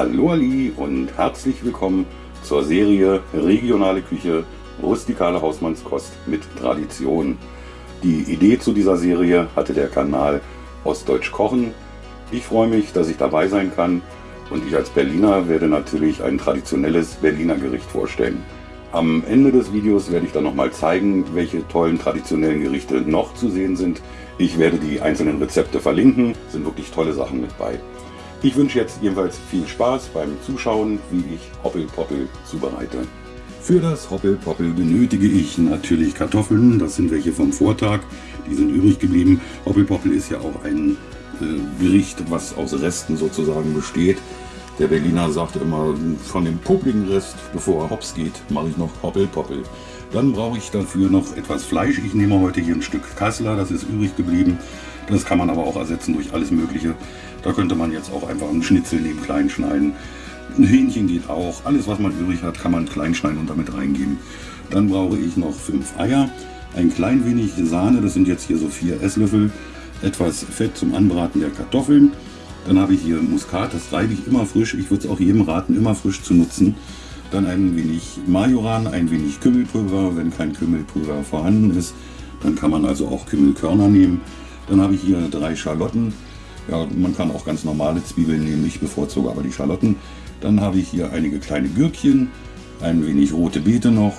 Hallo Ali und herzlich willkommen zur Serie Regionale Küche, rustikale Hausmannskost mit Tradition. Die Idee zu dieser Serie hatte der Kanal Ostdeutsch Kochen. Ich freue mich, dass ich dabei sein kann und ich als Berliner werde natürlich ein traditionelles Berliner Gericht vorstellen. Am Ende des Videos werde ich dann nochmal zeigen, welche tollen traditionellen Gerichte noch zu sehen sind. Ich werde die einzelnen Rezepte verlinken, sind wirklich tolle Sachen mit bei. Ich wünsche jetzt jedenfalls viel Spaß beim Zuschauen, wie ich Hoppelpoppel zubereite. Für das Hoppelpoppel benötige ich natürlich Kartoffeln, das sind welche vom Vortag, die sind übrig geblieben. Hoppelpoppel ist ja auch ein äh, Gericht, was aus Resten sozusagen besteht. Der Berliner sagt immer, von dem publiken Rest, bevor er hops geht, mache ich noch Hoppelpoppel. Dann brauche ich dafür noch etwas Fleisch. Ich nehme heute hier ein Stück Kassler, das ist übrig geblieben. Das kann man aber auch ersetzen durch alles Mögliche. Da könnte man jetzt auch einfach einen Schnitzel neben klein schneiden. Ein Hähnchen geht auch. Alles, was man übrig hat, kann man klein schneiden und damit reingeben. Dann brauche ich noch fünf Eier, ein klein wenig Sahne, das sind jetzt hier so vier Esslöffel, etwas Fett zum Anbraten der Kartoffeln. Dann habe ich hier Muskat, das reibe ich immer frisch. Ich würde es auch jedem raten, immer frisch zu nutzen. Dann ein wenig Majoran, ein wenig Kümmelpulver. Wenn kein Kümmelpulver vorhanden ist, dann kann man also auch Kümmelkörner nehmen. Dann habe ich hier drei Schalotten, ja, man kann auch ganz normale Zwiebeln nehmen, ich bevorzuge aber die Schalotten. Dann habe ich hier einige kleine Gürkchen, ein wenig rote Beete noch.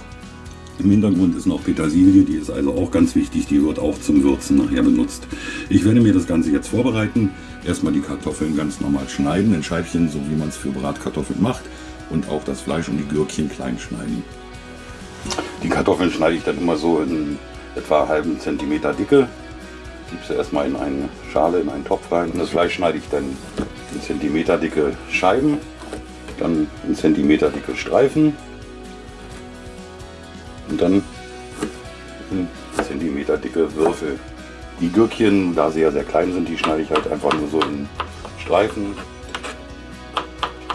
Im Hintergrund ist noch Petersilie, die ist also auch ganz wichtig, die wird auch zum Würzen nachher benutzt. Ich werde mir das Ganze jetzt vorbereiten. Erstmal die Kartoffeln ganz normal schneiden, in Scheibchen, so wie man es für Bratkartoffeln macht. Und auch das Fleisch und die Gürkchen klein schneiden. Die Kartoffeln schneide ich dann immer so in etwa halben Zentimeter Dicke gebe sie erstmal in eine Schale, in einen Topf rein. Und das Fleisch schneide ich dann in Zentimeter dicke Scheiben, dann in Zentimeter dicke Streifen und dann in Zentimeter dicke Würfel. Die Gürkchen, da sie ja sehr klein sind, die schneide ich halt einfach nur so in Streifen.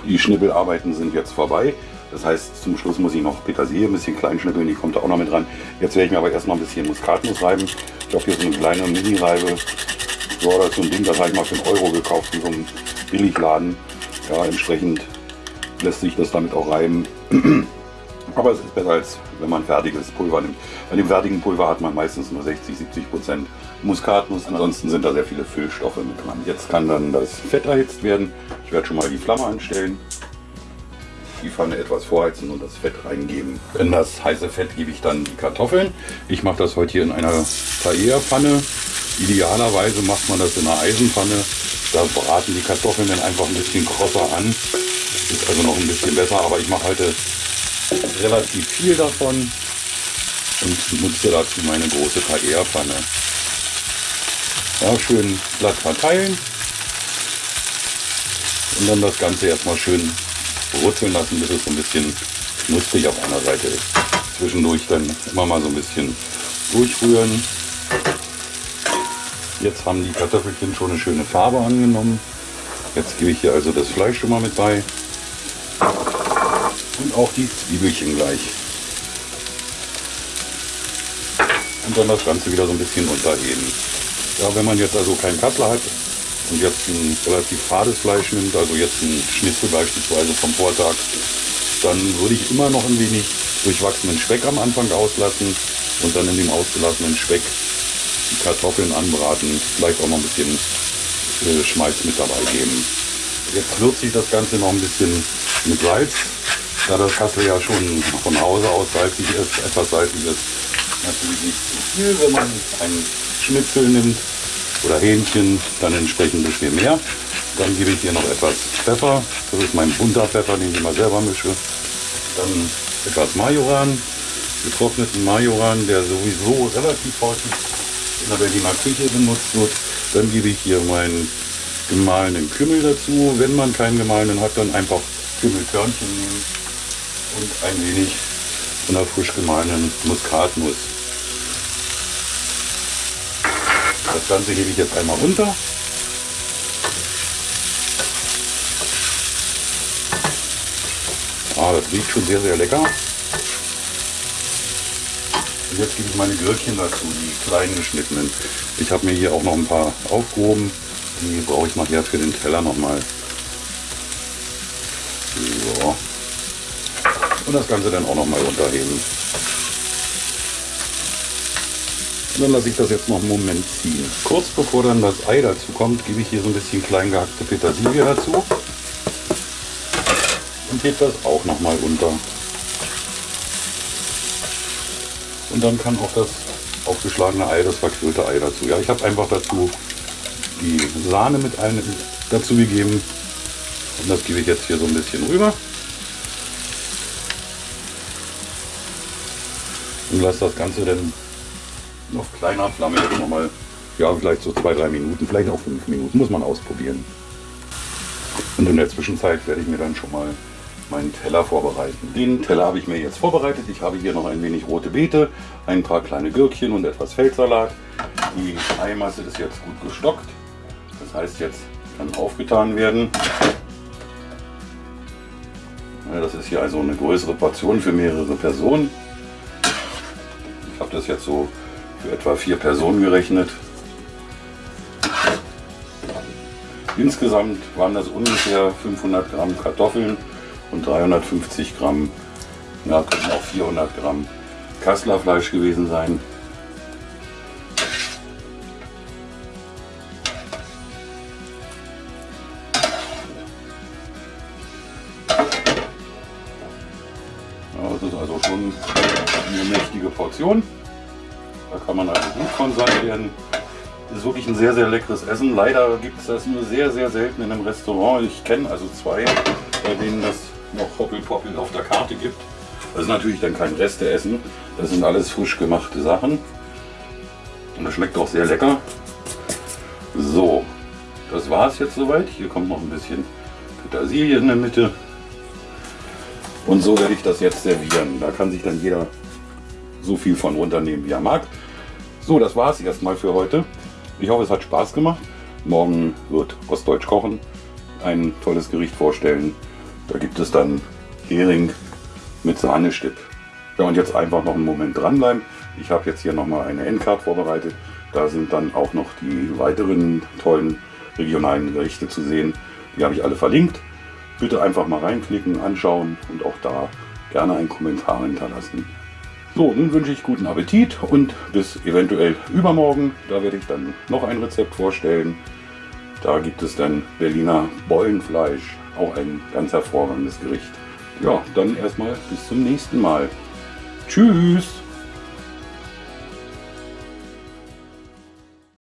Die Schnippelarbeiten sind jetzt vorbei. Das heißt, zum Schluss muss ich noch Petersilie ein bisschen klein schnippeln, die kommt da auch noch mit dran. Jetzt werde ich mir aber erstmal ein bisschen Muskatnuss reiben. Ich habe hier so eine kleine Mini-Reibe. So, das ist so ein Ding, das habe ich mal für einen Euro gekauft in so einem Billigladen. Ja, entsprechend lässt sich das damit auch reiben. aber es ist besser, als wenn man fertiges Pulver nimmt. Bei dem fertigen Pulver hat man meistens nur 60, 70 Prozent Muskatnuss. Ansonsten sind da sehr viele Füllstoffe mit dran. Jetzt kann dann das Fett erhitzt werden. Ich werde schon mal die Flamme anstellen die Pfanne etwas vorheizen und das Fett reingeben. In das heiße Fett gebe ich dann die Kartoffeln. Ich mache das heute hier in einer Paella-Pfanne. Idealerweise macht man das in einer Eisenpfanne. Da braten die Kartoffeln dann einfach ein bisschen krosser an. Ist also noch ein bisschen besser, aber ich mache heute relativ viel davon und nutze dazu meine große Paella-Pfanne. Ja, schön glatt verteilen und dann das Ganze erstmal schön brutzeln lassen, bis es so ein bisschen knusprig auf einer Seite ist. Zwischendurch dann immer mal so ein bisschen durchrühren. Jetzt haben die Kartoffelchen schon eine schöne Farbe angenommen. Jetzt gebe ich hier also das Fleisch schon mal mit bei. Und auch die Zwiebelchen gleich. Und dann das Ganze wieder so ein bisschen unterheben. Ja, wenn man jetzt also keinen Kassler hat, und jetzt ein relativ fades Fleisch nimmt, also jetzt ein Schnitzel beispielsweise vom Vortag, dann würde ich immer noch ein wenig durchwachsenen Speck am Anfang auslassen und dann in dem ausgelassenen Speck die Kartoffeln anbraten, vielleicht auch noch ein bisschen äh, Schmalz mit dabei geben. Jetzt würze ich das Ganze noch ein bisschen mit Salz, da das Kassel ja schon von Hause aus salzig ist, etwas salzig ist. Natürlich nicht zu viel, wenn man einen Schnitzel nimmt oder Hähnchen, dann entsprechend ein bisschen mehr. Dann gebe ich hier noch etwas Pfeffer. Das ist mein bunter Pfeffer, den ich immer selber mische. Dann etwas Majoran, getrockneten Majoran, der sowieso relativ häufig in der Berliner Küche benutzt wird. Dann gebe ich hier meinen gemahlenen Kümmel dazu. Wenn man keinen gemahlenen hat, dann einfach Kümmelkörnchen nehmen und ein wenig von der frisch gemahlenen Muskatnuss. Das Ganze hebe ich jetzt einmal runter. Ah, das riecht schon sehr, sehr lecker. Und jetzt gebe ich meine Gürkchen dazu, die kleinen geschnittenen. Ich habe mir hier auch noch ein paar aufgehoben. Die brauche ich nachher für den Teller nochmal. So. Und das Ganze dann auch nochmal unterheben. Dann lasse ich das jetzt noch einen Moment ziehen. Kurz bevor dann das Ei dazu kommt, gebe ich hier so ein bisschen klein gehackte Petersilie dazu. Und hebe das auch nochmal unter. Und dann kann auch das aufgeschlagene Ei, das verquirlte Ei dazu. Ja, ich habe einfach dazu die Sahne mit ein, dazu gegeben. Und das gebe ich jetzt hier so ein bisschen rüber. Und lasse das Ganze dann auf kleiner Flamme jetzt nochmal, ja, vielleicht so zwei, drei Minuten, vielleicht auch fünf Minuten, muss man ausprobieren. Und in der Zwischenzeit werde ich mir dann schon mal meinen Teller vorbereiten. Den Teller habe ich mir jetzt vorbereitet. Ich habe hier noch ein wenig rote Beete, ein paar kleine Gürkchen und etwas Feldsalat. Die Eimasse ist jetzt gut gestockt. Das heißt, jetzt kann aufgetan werden. Das ist hier also eine größere Portion für mehrere Personen. Ich habe das jetzt so für etwa vier Personen gerechnet. Insgesamt waren das ungefähr 500 Gramm Kartoffeln und 350 Gramm, ja, können auch 400 Gramm Kasslerfleisch gewesen sein. Das ist also schon eine mächtige Portion. Da kann man also gut von satt werden. Ist wirklich ein sehr, sehr leckeres Essen. Leider gibt es das nur sehr, sehr selten in einem Restaurant. Ich kenne also zwei, bei denen das noch Hoppelpoppel auf der Karte gibt. Das ist natürlich dann kein Resteessen. Das sind alles frisch gemachte Sachen. Und das schmeckt auch sehr lecker. So, das war es jetzt soweit. Hier kommt noch ein bisschen Petersilie in der Mitte. Und so werde ich das jetzt servieren. Da kann sich dann jeder so viel von runternehmen, wie er mag. So, das war es erstmal für heute. Ich hoffe, es hat Spaß gemacht. Morgen wird Ostdeutsch kochen ein tolles Gericht vorstellen. Da gibt es dann Hering mit Sahnestipp. Ja, und jetzt einfach noch einen Moment dranbleiben. Ich habe jetzt hier nochmal eine Endcard vorbereitet. Da sind dann auch noch die weiteren tollen regionalen Gerichte zu sehen. Die habe ich alle verlinkt. Bitte einfach mal reinklicken, anschauen und auch da gerne einen Kommentar hinterlassen. So, nun wünsche ich guten Appetit und bis eventuell übermorgen. Da werde ich dann noch ein Rezept vorstellen. Da gibt es dann Berliner Bollenfleisch, auch ein ganz hervorragendes Gericht. Ja, dann erstmal bis zum nächsten Mal. Tschüss!